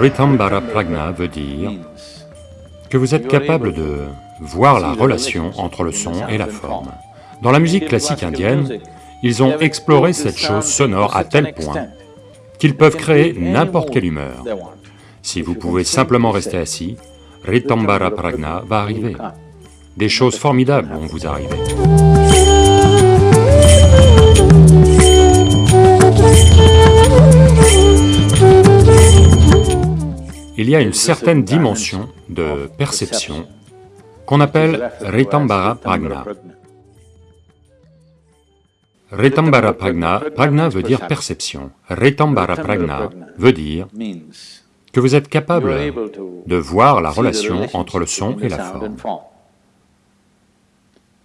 Ritambara Pragna veut dire que vous êtes capable de voir la relation entre le son et la forme. Dans la musique classique indienne, ils ont exploré cette chose sonore à tel point qu'ils peuvent créer n'importe quelle humeur. Si vous pouvez simplement rester assis, Ritambara Pragna va arriver. Des choses formidables vont vous arriver. Il y a une certaine dimension de perception qu'on appelle Ritambara Pragna. Ritambara Pragna, Pragna veut dire perception. Ritambara Pragna veut dire que vous êtes capable de voir la relation entre le son et la forme.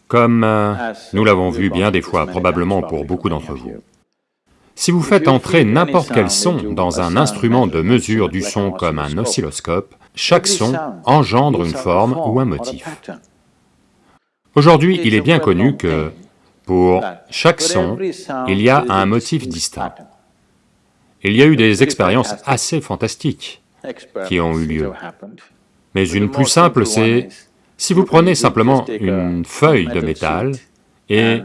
Comme euh, nous l'avons vu bien des fois, probablement pour beaucoup d'entre vous. Si vous faites entrer n'importe quel son dans un instrument de mesure du son comme un oscilloscope, chaque son engendre une forme ou un motif. Aujourd'hui, il est bien connu que pour chaque son, il y a un motif distinct. Il y a eu des expériences assez fantastiques qui ont eu lieu. Mais une plus simple, c'est si vous prenez simplement une feuille de métal et,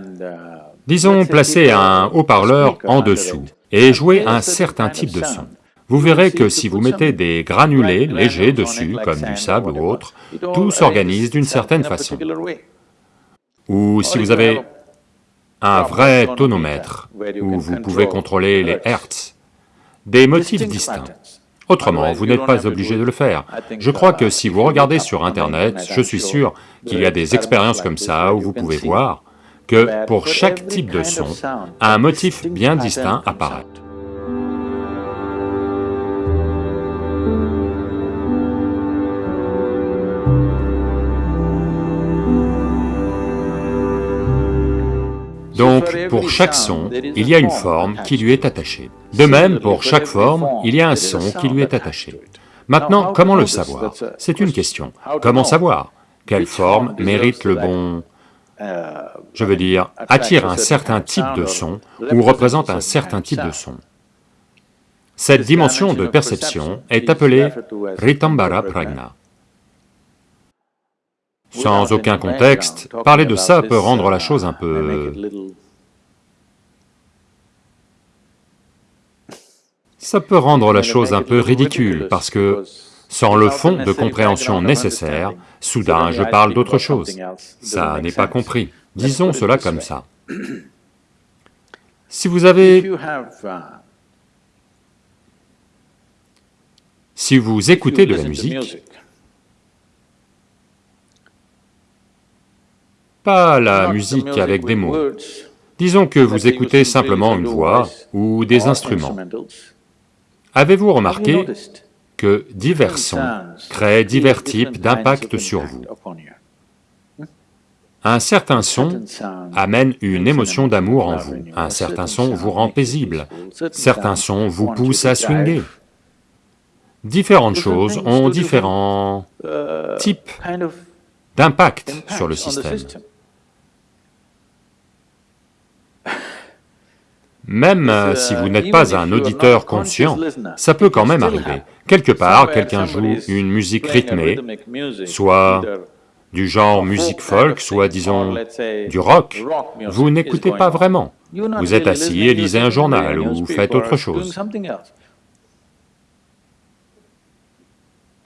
disons, placez un haut-parleur en dessous et jouez un certain type de son, vous verrez que si vous mettez des granulés légers dessus, comme du sable ou autre, tout s'organise d'une certaine façon. Ou si vous avez un vrai tonomètre, où vous pouvez contrôler les hertz, des motifs distincts. Autrement, vous n'êtes pas obligé de le faire. Je crois que si vous regardez sur internet, je suis sûr qu'il y a des expériences comme ça où vous pouvez voir que pour chaque type de son, un motif bien distinct apparaît. Donc, pour chaque son, il y a une forme qui lui est attachée. De même, pour chaque forme, il y a un son qui lui est attaché. Maintenant, comment le savoir? C'est une question. Comment savoir? Quelle forme mérite le bon... Je veux dire, attire un certain type de son ou représente un certain type de son. Cette dimension de perception est appelée Ritambara Pragna. Sans aucun contexte, parler de ça peut rendre la chose un peu... Ça peut rendre la chose un peu ridicule, parce que sans le fond de compréhension nécessaire, soudain je parle d'autre chose. Ça n'est pas compris. Disons cela comme ça. Si vous avez... Si vous écoutez de la musique, pas la musique avec des mots. Disons que vous écoutez simplement une voix ou des instruments. Avez-vous remarqué que divers sons créent divers types d'impact sur vous Un certain son amène une émotion d'amour en vous, un certain son vous rend paisible, certains sons vous poussent à swinger. Différentes choses ont différents types d'impact sur le système. Même euh, si vous n'êtes pas un auditeur conscient, ça peut quand même arriver. Quelque part, quelqu'un joue une musique rythmée, soit du genre musique folk, soit disons du rock, vous n'écoutez pas vraiment. Vous êtes assis et lisez un journal ou faites autre chose.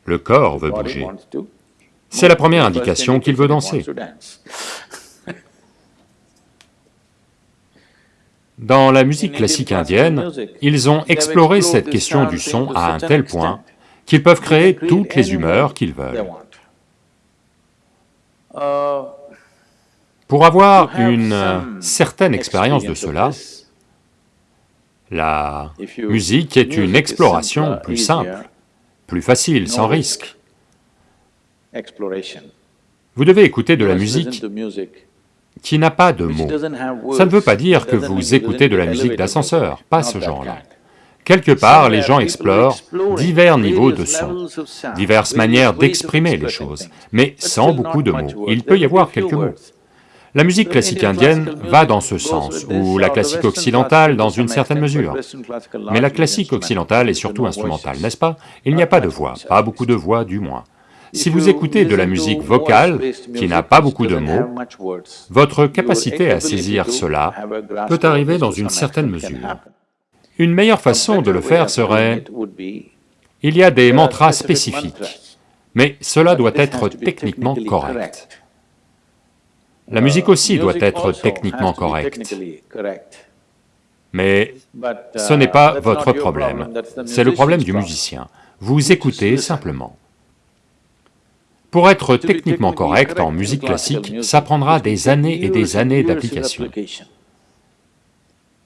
Le corps veut bouger. C'est la première indication qu'il veut danser. Dans la musique classique indienne, ils ont exploré cette question du son à un tel point qu'ils peuvent créer toutes les humeurs qu'ils veulent. Pour avoir une certaine expérience de cela, la musique est une exploration plus simple, plus facile, sans risque. Vous devez écouter de la musique qui n'a pas de mots. Ça ne veut pas dire que vous écoutez de la musique d'ascenseur, pas ce genre-là. Quelque part, les gens explorent divers niveaux de son, diverses manières d'exprimer les choses, mais sans beaucoup de mots. Il peut y avoir quelques mots. La musique classique indienne va dans ce sens, ou la classique occidentale dans une certaine mesure. Mais la classique occidentale est surtout instrumentale, n'est-ce pas? Il n'y a pas de voix, pas beaucoup de voix du moins. Si vous écoutez de la musique vocale, qui n'a pas beaucoup de mots, votre capacité à saisir cela peut arriver dans une certaine mesure. Une meilleure façon de le faire serait... Il y a des mantras spécifiques, mais cela doit être techniquement correct. La musique aussi doit être techniquement correcte. Mais ce n'est pas votre problème, c'est le problème du musicien. Vous écoutez simplement. Pour être techniquement correct en musique classique, ça prendra des années et des années d'application.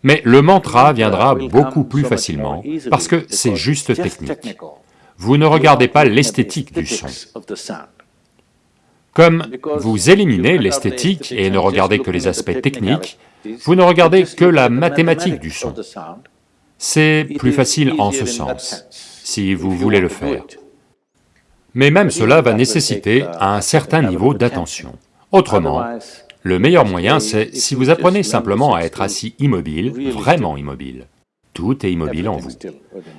Mais le mantra viendra beaucoup plus facilement, parce que c'est juste technique. Vous ne regardez pas l'esthétique du son. Comme vous éliminez l'esthétique et ne regardez que les aspects techniques, vous ne regardez que la mathématique du son. C'est plus facile en ce sens, si vous voulez le faire mais même cela va nécessiter un certain niveau d'attention. Autrement, le meilleur moyen c'est si vous apprenez simplement à être assis immobile, vraiment immobile. Tout est immobile en vous.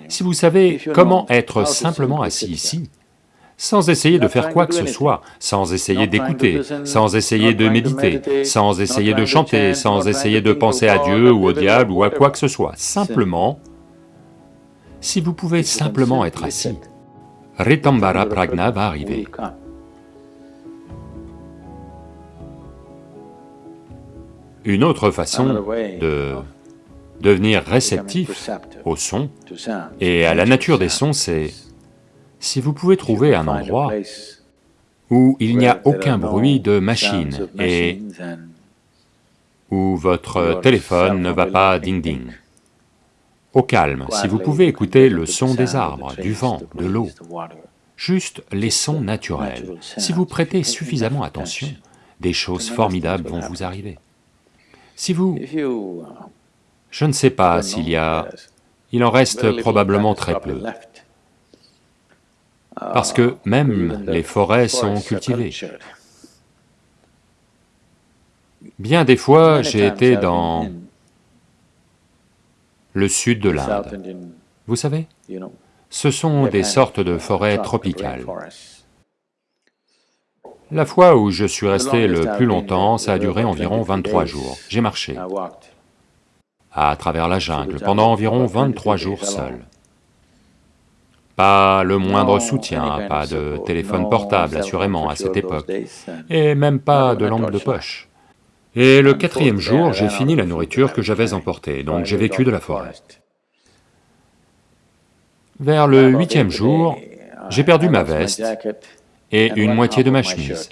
Si vous savez comment être simplement assis ici, sans essayer de faire quoi que ce soit, sans essayer d'écouter, sans essayer de méditer, sans essayer de chanter, sans essayer de penser à Dieu ou au diable ou à quoi que ce soit, simplement, si vous pouvez simplement être assis, Ritambara Pragna va arriver. Une autre façon de devenir réceptif au son et à la nature des sons, c'est si vous pouvez trouver un endroit où il n'y a aucun bruit de machine et où votre téléphone ne va pas ding-ding au calme, si vous pouvez écouter le son des arbres, du vent, de l'eau, juste les sons naturels, si vous prêtez suffisamment attention, des choses formidables vont vous arriver. Si vous... Je ne sais pas s'il y a... Il en reste probablement très peu, parce que même les forêts sont cultivées. Bien des fois, j'ai été dans le sud de l'Inde. Vous savez, ce sont des sortes de forêts tropicales. La fois où je suis resté le plus longtemps, ça a duré environ 23 jours. J'ai marché à travers la jungle pendant environ 23 jours seul. Pas le moindre soutien, pas de téléphone portable assurément à cette époque, et même pas de lampe de poche. Et le quatrième jour, j'ai fini la nourriture que j'avais emportée, donc j'ai vécu de la forêt. Vers le huitième jour, j'ai perdu ma veste et une moitié de ma chemise,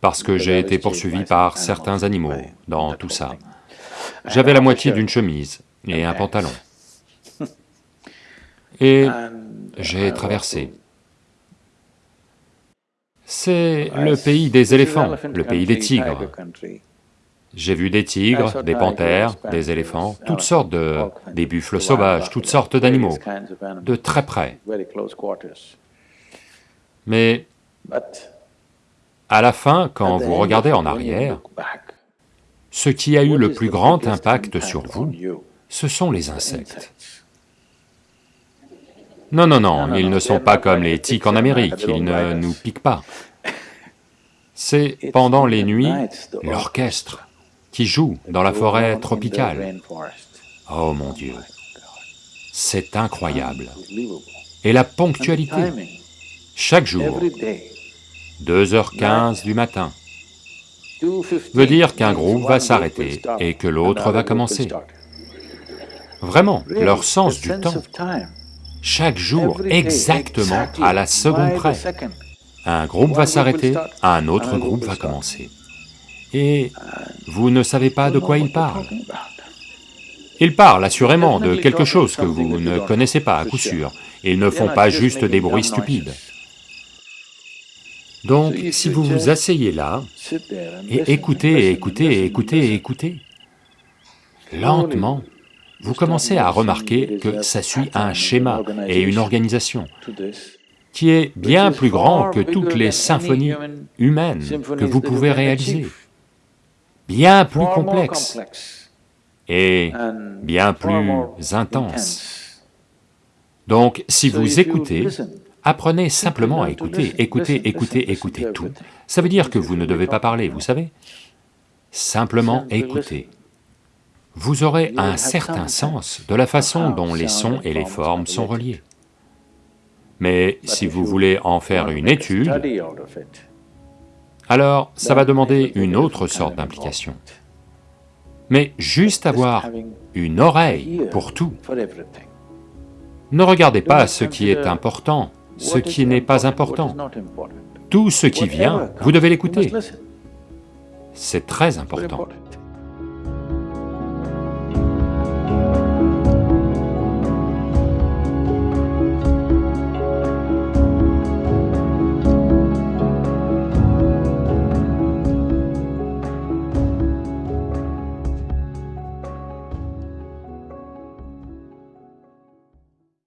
parce que j'ai été poursuivi par certains animaux dans tout ça. J'avais la moitié d'une chemise et un pantalon. Et j'ai traversé. C'est le pays des éléphants, le pays des tigres. J'ai vu des tigres, des panthères, des éléphants, toutes sortes de... des buffles sauvages, toutes sortes d'animaux, de très près. Mais à la fin, quand vous regardez en arrière, ce qui a eu le plus grand impact sur vous, ce sont les insectes. Non, non, non, ils ne sont pas comme les tiques en Amérique, ils ne nous piquent pas. C'est pendant les nuits, l'orchestre qui joue dans la forêt tropicale. Oh mon Dieu, c'est incroyable. Et la ponctualité, chaque jour, 2h15 du matin, veut dire qu'un groupe va s'arrêter et que l'autre va commencer. Vraiment, leur sens du temps, chaque jour exactement à la seconde près. Un groupe va s'arrêter, un autre groupe va commencer et vous ne savez pas de quoi il parle. Il parle assurément de quelque chose que vous ne connaissez pas à coup sûr, ils ne font pas juste des bruits stupides. Donc, si vous vous asseyez là, et écoutez, écoutez, écoutez, écoutez, lentement, vous commencez à remarquer que ça suit un schéma et une organisation qui est bien plus grand que toutes les symphonies humaines que vous pouvez réaliser. Bien plus complexe et bien plus intense. Donc, si vous écoutez, apprenez simplement à écouter, écouter, écouter, écouter tout. Ça veut dire que vous ne devez pas parler, vous savez? Simplement écouter. Vous aurez un certain sens de la façon dont les sons et les formes sont reliés. Mais si vous voulez en faire une étude, alors ça va demander une autre sorte d'implication. Mais juste avoir une oreille pour tout. Ne regardez pas ce qui est important, ce qui n'est pas important. Tout ce qui vient, vous devez l'écouter. C'est très important.